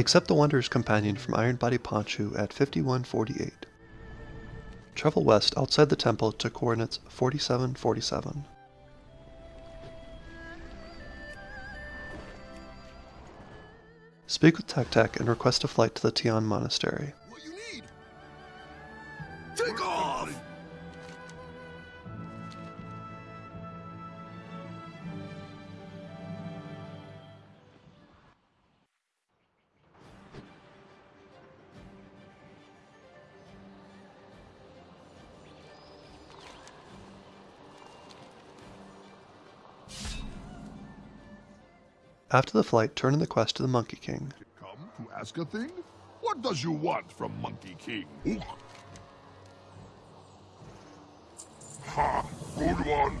Accept the Wanderer's Companion from Iron Body Ponshu at 5148. Travel west outside the temple to coordinates 4747. Speak with Tek Tek and request a flight to the Tian Monastery. What you need? Take off! After the flight, turn in the quest to the Monkey King. Come to ask a thing? What does you want from Monkey King? Ooh. Ha! Good one!